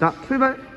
자, 출발!